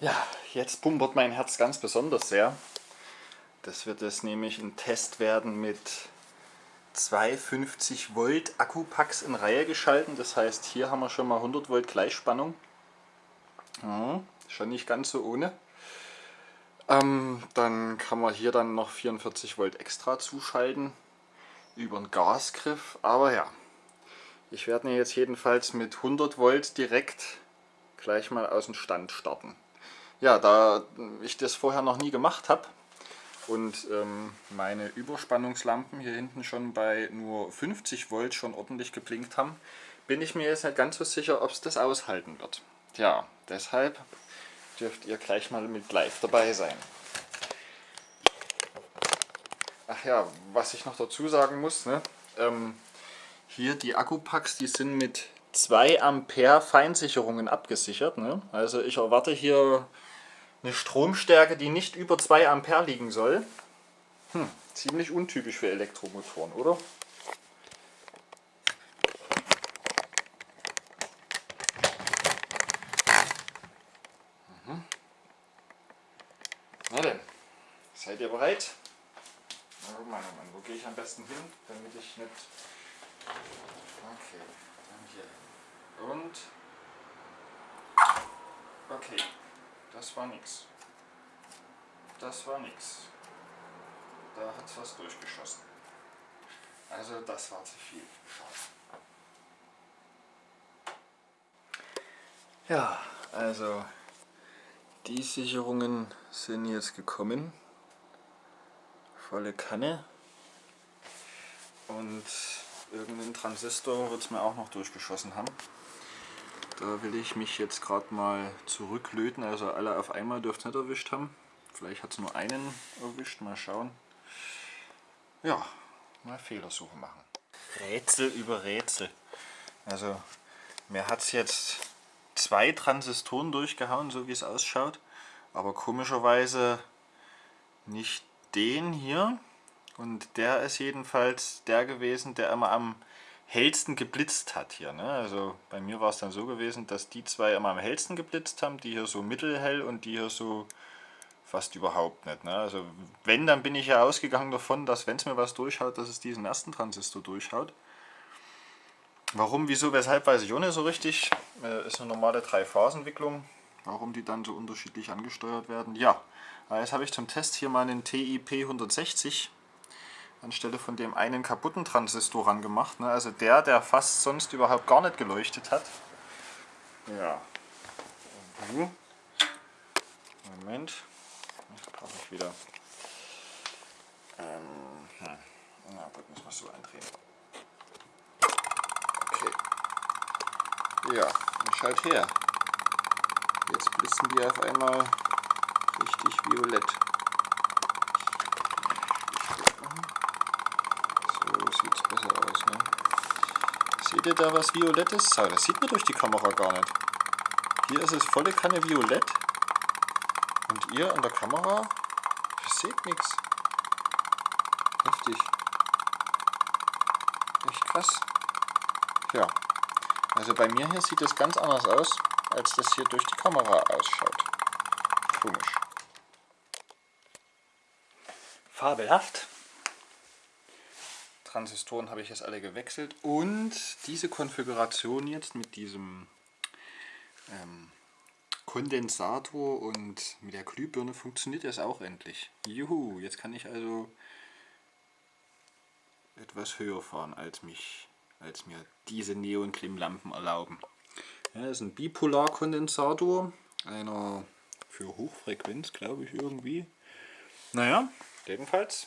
Ja, jetzt pumpert mein Herz ganz besonders sehr. Das wird jetzt nämlich ein Test werden mit zwei 50 Volt Akkupacks in Reihe geschalten. Das heißt, hier haben wir schon mal 100 Volt Gleichspannung. Ja, schon nicht ganz so ohne. Ähm, dann kann man hier dann noch 44 Volt extra zuschalten über einen Gasgriff. Aber ja, ich werde jetzt jedenfalls mit 100 Volt direkt gleich mal aus dem Stand starten. Ja, da ich das vorher noch nie gemacht habe und ähm, meine Überspannungslampen hier hinten schon bei nur 50 Volt schon ordentlich geblinkt haben, bin ich mir jetzt nicht ganz so sicher, ob es das aushalten wird. Ja, deshalb dürft ihr gleich mal mit live dabei sein. Ach ja, was ich noch dazu sagen muss, ne? Ähm, hier die Akkupacks, die sind mit 2 Ampere Feinsicherungen abgesichert. Ne? Also ich erwarte hier eine Stromstärke, die nicht über 2 Ampere liegen soll. Hm, ziemlich untypisch für Elektromotoren, oder? Mhm. Na denn, seid ihr bereit? Na guck mal, Mann, wo gehe ich am besten hin, damit ich nicht... Okay, dann hier. Und... Okay, das war nix. Das war nix. Da hat es was durchgeschossen. Also das war zu viel. Ja, also die Sicherungen sind jetzt gekommen. Volle Kanne. Und irgendeinen Transistor wird es mir auch noch durchgeschossen haben. Da will ich mich jetzt gerade mal zurücklöten, also alle auf einmal dürft es nicht erwischt haben. Vielleicht hat es nur einen erwischt, mal schauen. Ja, mal Fehlersuche machen. Rätsel über Rätsel. Also mir hat es jetzt zwei Transistoren durchgehauen, so wie es ausschaut. Aber komischerweise nicht den hier. Und der ist jedenfalls der gewesen, der immer am hellsten geblitzt hat hier. Ne? Also bei mir war es dann so gewesen, dass die zwei immer am hellsten geblitzt haben, die hier so mittelhell und die hier so fast überhaupt nicht. Ne? Also wenn, dann bin ich ja ausgegangen davon, dass wenn es mir was durchhaut, dass es diesen ersten Transistor durchhaut. Warum, wieso, weshalb, weiß ich auch nicht so richtig. Äh, ist eine normale Drei-Phasen-Wicklung. Warum die dann so unterschiedlich angesteuert werden. Ja, jetzt habe ich zum Test hier mal einen TIP 160 anstelle von dem einen kaputten Transistor ran gemacht. Ne? Also der, der fast sonst überhaupt gar nicht geleuchtet hat. Ja. Moment. Jetzt brauche ich wieder. Ähm, hm. Na gut, müssen wir es so andrehen. Okay. Ja, dann schalt her. Jetzt blitzen die auf einmal richtig violett. sieht es besser aus. Ne? Ihr da was Violettes? Das sieht man durch die Kamera gar nicht. Hier ist es volle Kanne Violett. Und ihr an der Kamera, ihr seht nichts. Heftig. Echt krass. Ja. Also bei mir hier sieht es ganz anders aus, als das hier durch die Kamera ausschaut. Komisch. Fabelhaft. Transistoren habe ich jetzt alle gewechselt und diese Konfiguration jetzt mit diesem ähm, Kondensator und mit der Glühbirne funktioniert das auch endlich. Juhu, jetzt kann ich also etwas höher fahren als mich, als mir diese Neonklimmlampen erlauben. Ja, das ist ein Bipolarkondensator, einer für Hochfrequenz, glaube ich irgendwie. Naja, jedenfalls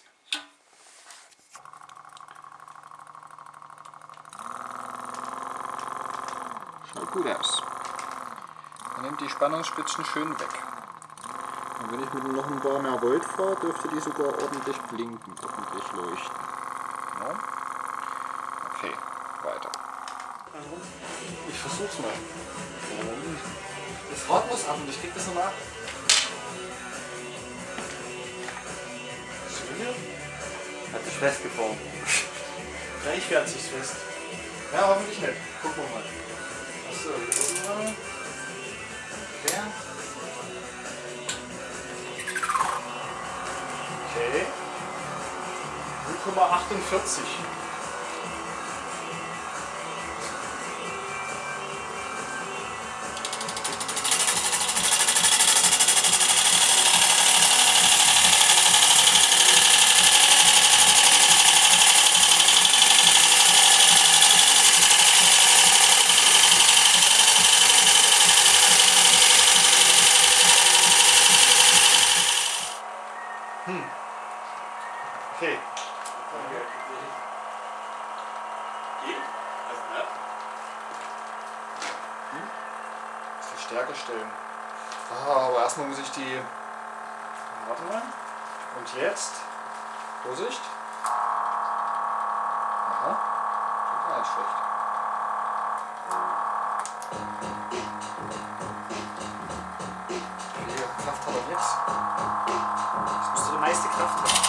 gut aus. Man nimmt die Spannungsspitzen schön weg. Und wenn ich mit noch ein paar mehr Volt fahre, dürfte die sogar ordentlich blinken, ordentlich leuchten. Ja? Okay, weiter. Ich versuch's mal. Das Rad muss ab und ich krieg das nochmal ab. Hat sich festgefahren. Gleich fährt sich's fest. Ja, hoffentlich nicht. Gucken wir mal. Okay. 0,48. Verstärker stellen. Ah, aber erstmal muss ich die. Warte mal. Und jetzt. Vorsicht. Aha. Tut gar nicht schlecht. Wie viel Kraft hat er jetzt? Das müsste die meiste Kraft haben.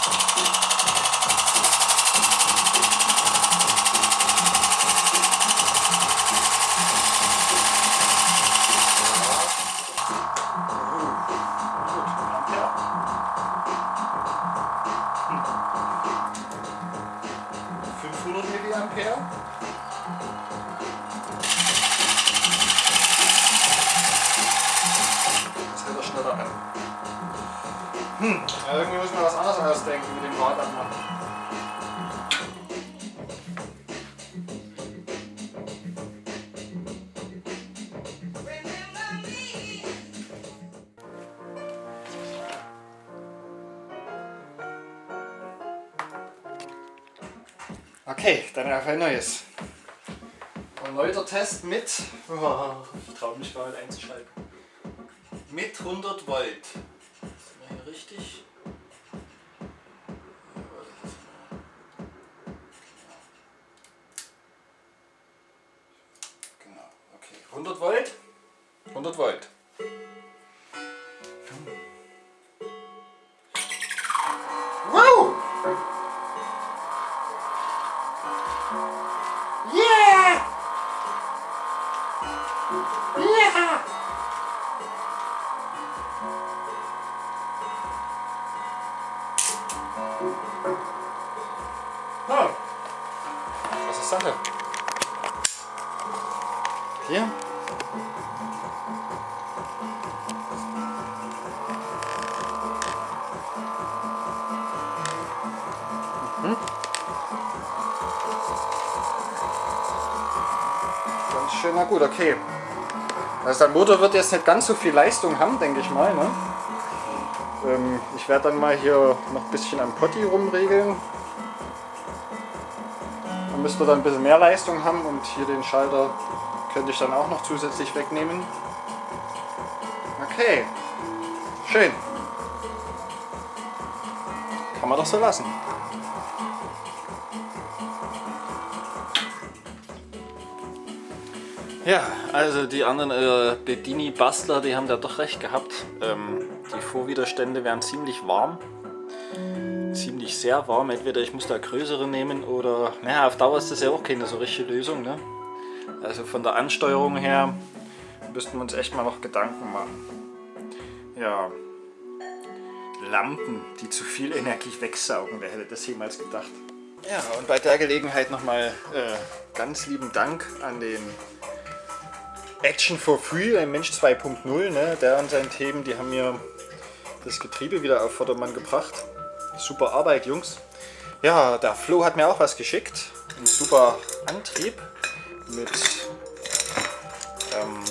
Okay, dann auf ein neues. Erneuter Test mit. Oh, ich traue mich nicht einzuschalten. Mit 100 Volt. Sind wir hier richtig? 100 Volt. 100 Volt. Wow! Yeah! Yeah! Oh. Was ist das denn? Hier? Mhm. Ganz schön, na gut, okay. Also der Motor wird jetzt nicht ganz so viel Leistung haben, denke ich mal. Ne? Ähm, ich werde dann mal hier noch ein bisschen am Potti rumregeln. Dann müsste dann ein bisschen mehr Leistung haben und hier den Schalter könnte ich dann auch noch zusätzlich wegnehmen. Okay, schön. Kann man doch so lassen. Ja, also die anderen äh, Bedini-Bastler, die haben da doch recht gehabt. Ähm, die Vorwiderstände wären ziemlich warm. Ziemlich sehr warm. Entweder ich muss da größere nehmen oder... Naja, auf Dauer ist das ja auch keine so richtige Lösung. Ne? Also von der Ansteuerung her müssten wir uns echt mal noch Gedanken machen. Ja, Lampen, die zu viel Energie wegsaugen. Wer hätte das jemals gedacht? Ja, und bei der Gelegenheit nochmal äh, ganz lieben Dank an den Action for Free, ein Mensch 2.0, ne? der und seine Themen, die haben mir das Getriebe wieder auf Vordermann gebracht. Super Arbeit, Jungs. Ja, der Flo hat mir auch was geschickt. Ein super Antrieb mit ähm,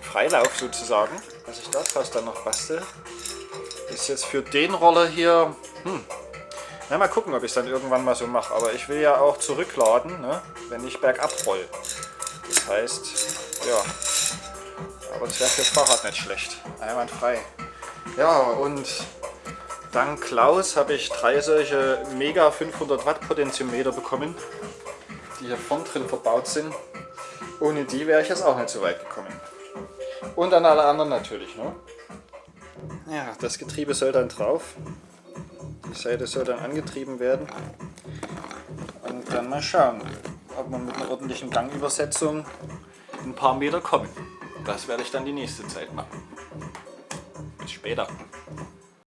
Freilauf sozusagen, was ich daraus dann noch bastel. Ist jetzt für den Roller hier, hm, na, mal gucken, ob ich es dann irgendwann mal so mache. Aber ich will ja auch zurückladen, ne, wenn ich bergab roll. Das heißt, ja, aber das wäre fürs Fahrrad nicht schlecht. Einwandfrei. Ja, und dank Klaus habe ich drei solche Mega 500 Watt Potentiometer bekommen, die hier vorn drin verbaut sind. Ohne die wäre ich jetzt auch nicht so weit gekommen. Und an alle anderen natürlich. Ne? Ja, das Getriebe soll dann drauf. Die Seite soll dann angetrieben werden. Und dann mal schauen, ob wir mit einer ordentlichen Gangübersetzung ein paar Meter kommen. Das werde ich dann die nächste Zeit machen. Bis später.